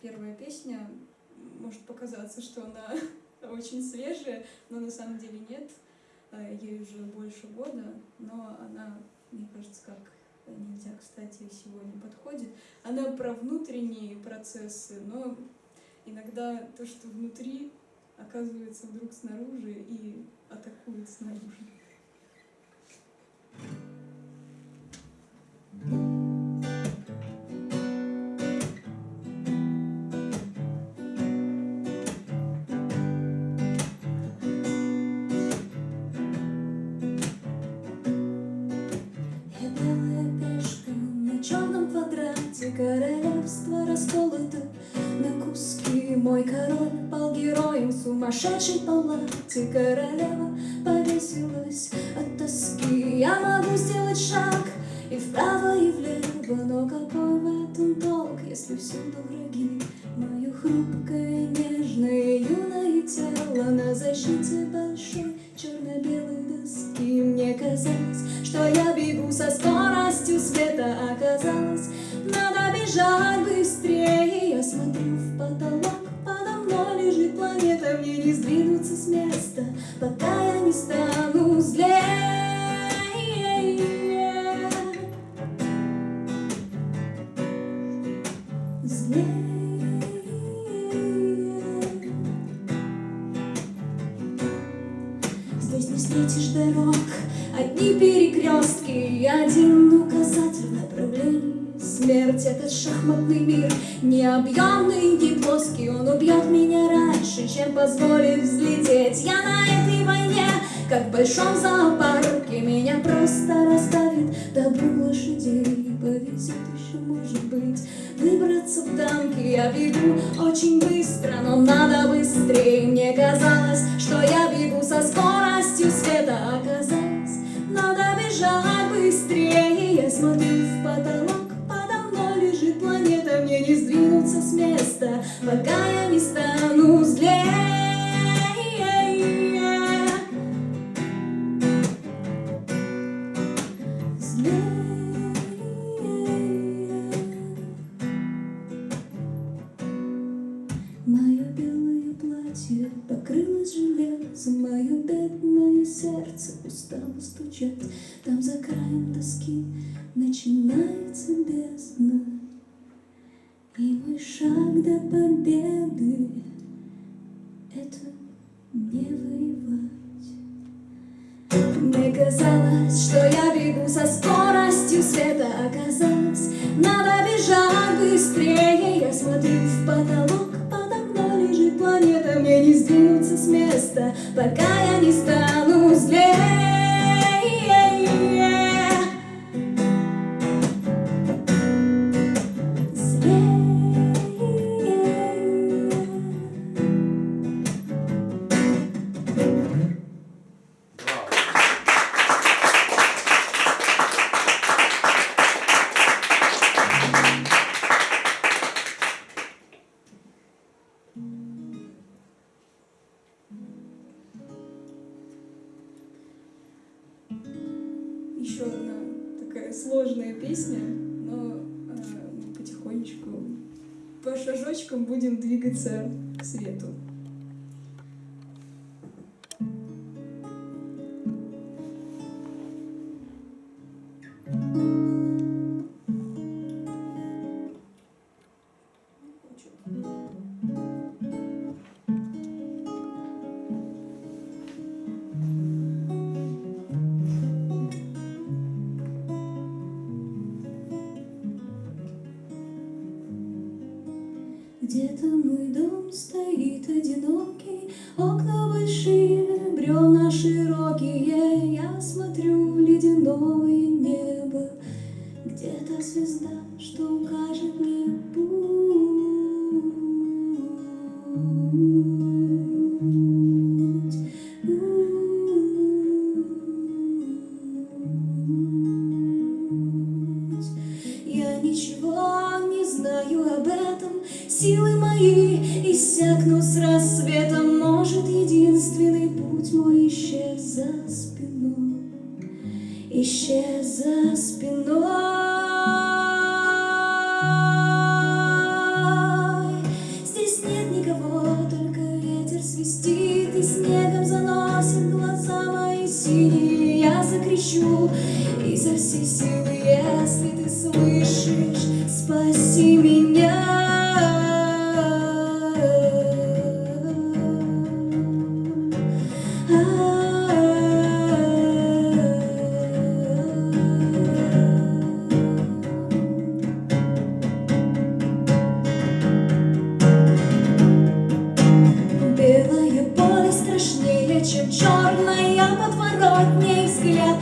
первая песня, может показаться, что она очень свежая, но на самом деле нет. А, ей уже больше года, но она, мне кажется, как нельзя, кстати, сегодня подходит. Она про внутренние процессы, но иногда то, что внутри, оказывается вдруг снаружи и атакует снаружи. героем сумасшедшей палате Королева Мне не сдвинуться с места, пока я не стану зоопарке Меня просто расставит добру лошадей Повезет еще, может быть, выбраться в танки Я бегу очень быстро, но надо быстрее. Мне казалось, что я бегу со скоростью света. Оказалось, надо бежать быстрее. Я смотрю в потолок лежит планета, мне не сдвинуться с места, пока я платье покрылось железом, Мое бедное сердце устало стучать. Там за краем доски начинается бездна. И мой шаг до победы — это не воевать. Мне казалось, что я бегу со скоростью света, Оказалось, надо бежать быстрее. Я смотрю в потолок, планета, Мне не сдвинуться с места, пока я не стану злее. Двигаться к свету. смотрю в ледяное небо, где-то звезда, что укажет мне путь. взгляд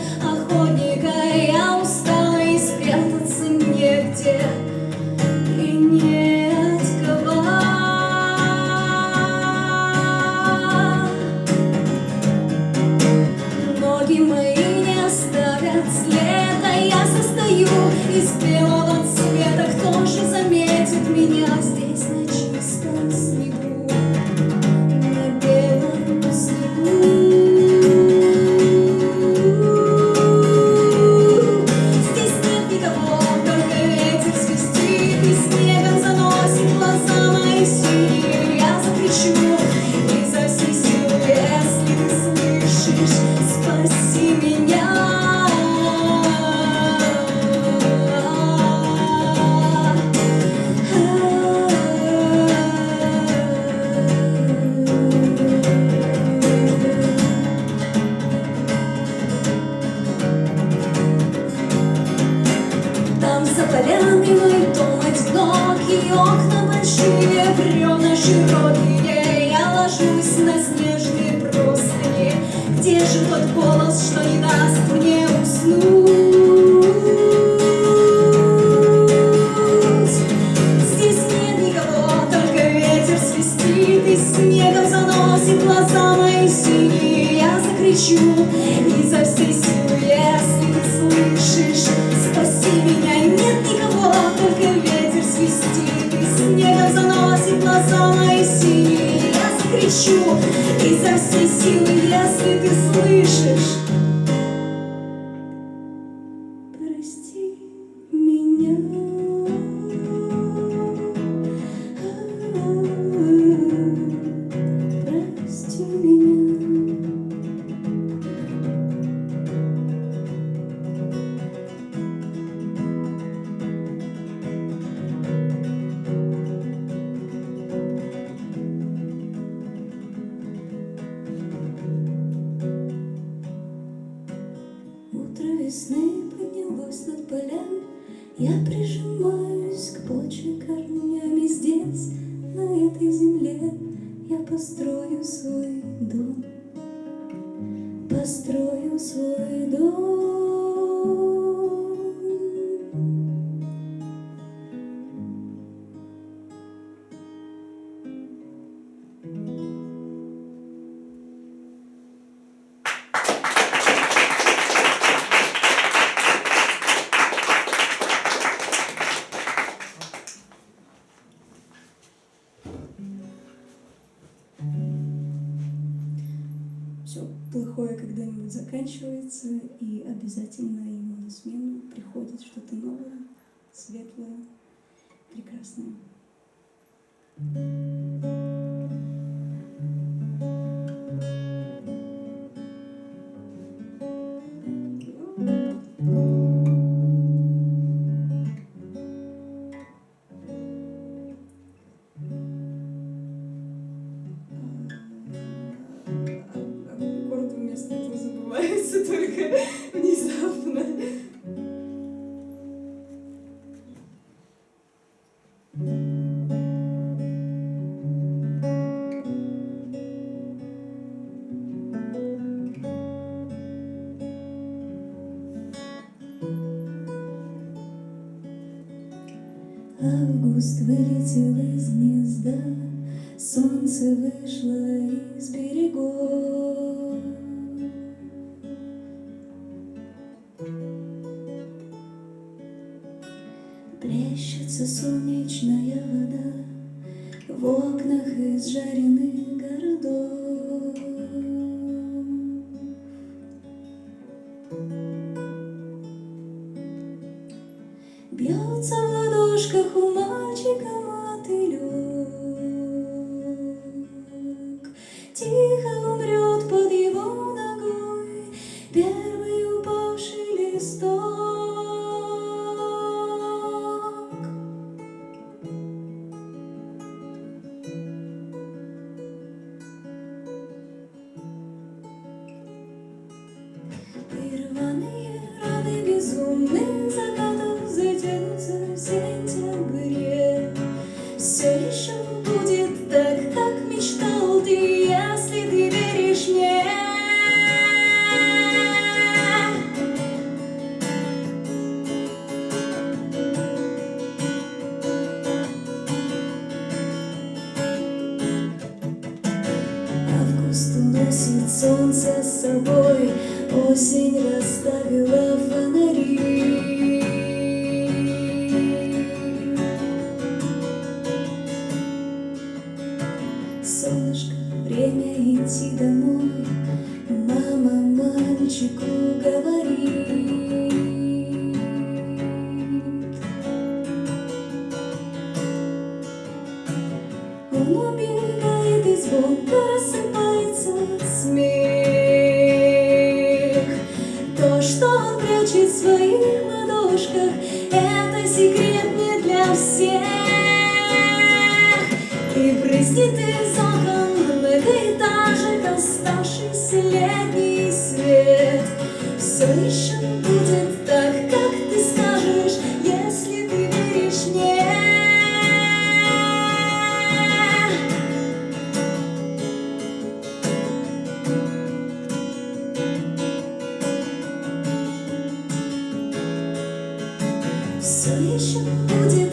最懂 светлое, прекрасное. Август вылетел из гнезда, Солнце вышло из берегов. Плещется солнечная вода В окнах из жареной Воно білий десь вовка розсипає 所以说不见。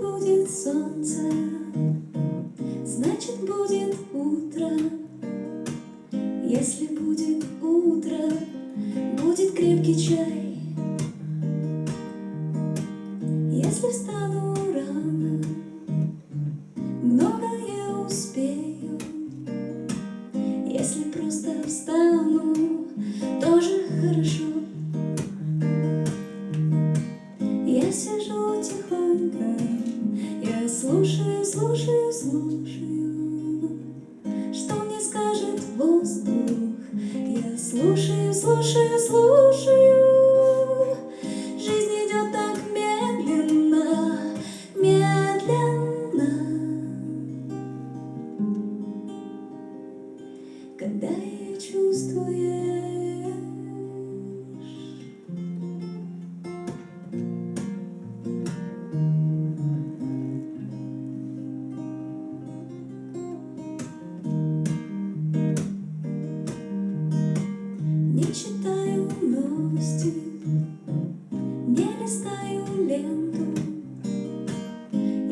будет солнце, значит будет утро. Если будет утро, будет крепкий чай. Слушаю, слушаю, слушаю.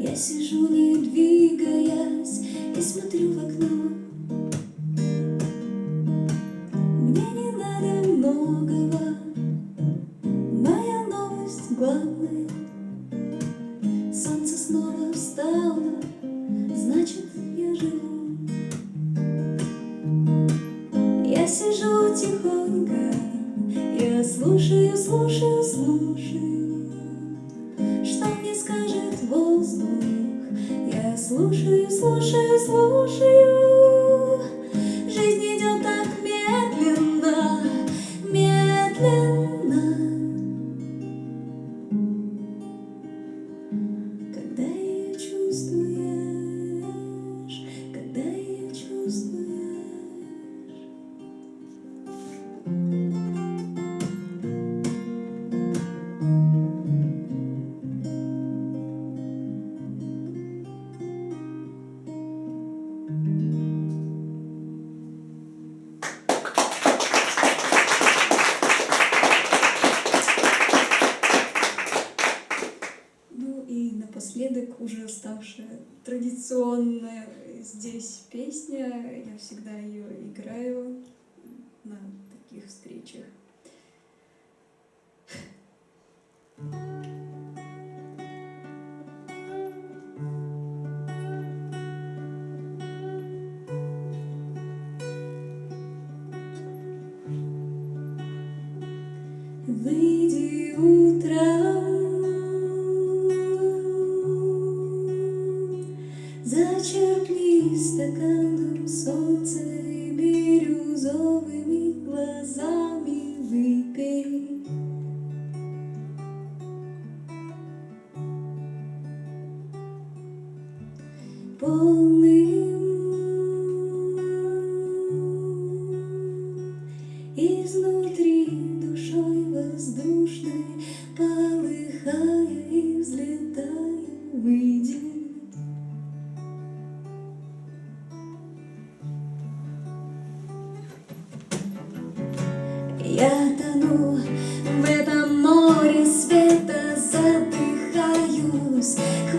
Я сижу, не двигаясь, и смотрю в окно. напоследок уже ставшая традиционная здесь песня. Я всегда ее играю на таких встречах. Thank you. глазами выпей. Полный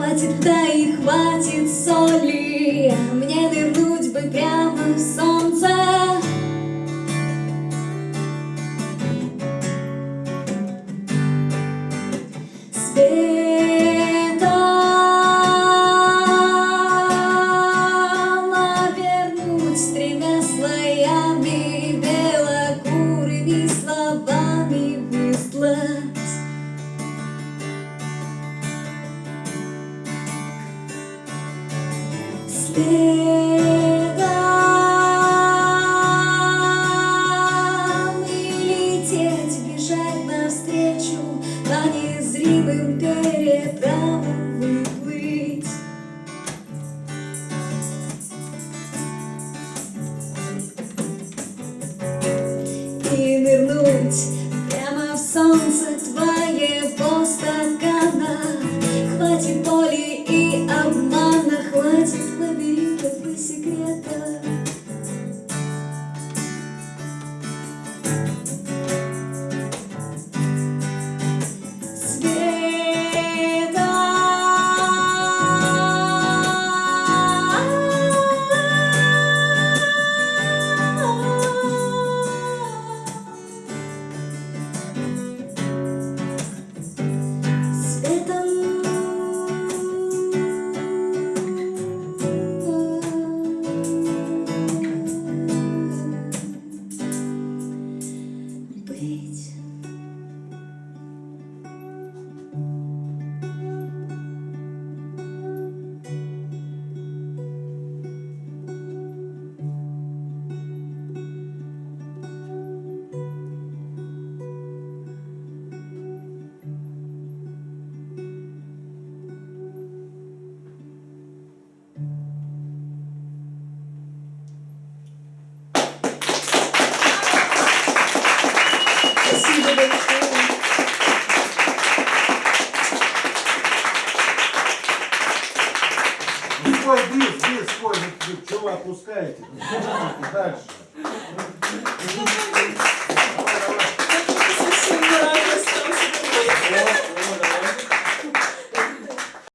хватит, да и хватит соли, мне вернуть бы прям.